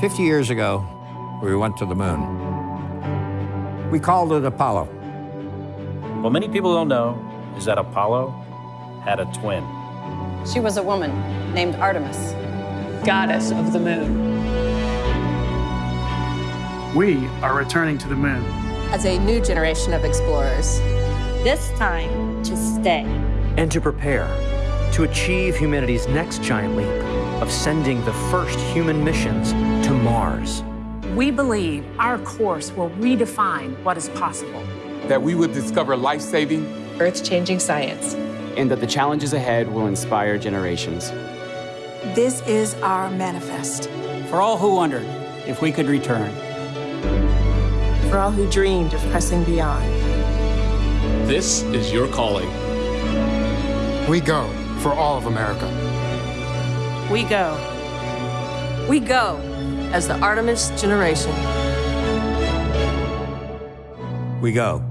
50 years ago, we went to the moon. We called it Apollo. What many people don't know is that Apollo had a twin. She was a woman named Artemis. goddess of the moon. We are returning to the moon. as a new generation of explorers. This time to stay. and to prepare to achieve humanity's next giant leap of sending the first human missions to Mars. We believe our course will redefine what is possible. that we would discover life saving, Earth changing science. and that the challenges ahead will inspire generations. This is our manifest. For all who wondered if we could return. For all who dreamed of pressing beyond. This is your calling. We go for all of America. We go. We go as the Artemis generation. We go.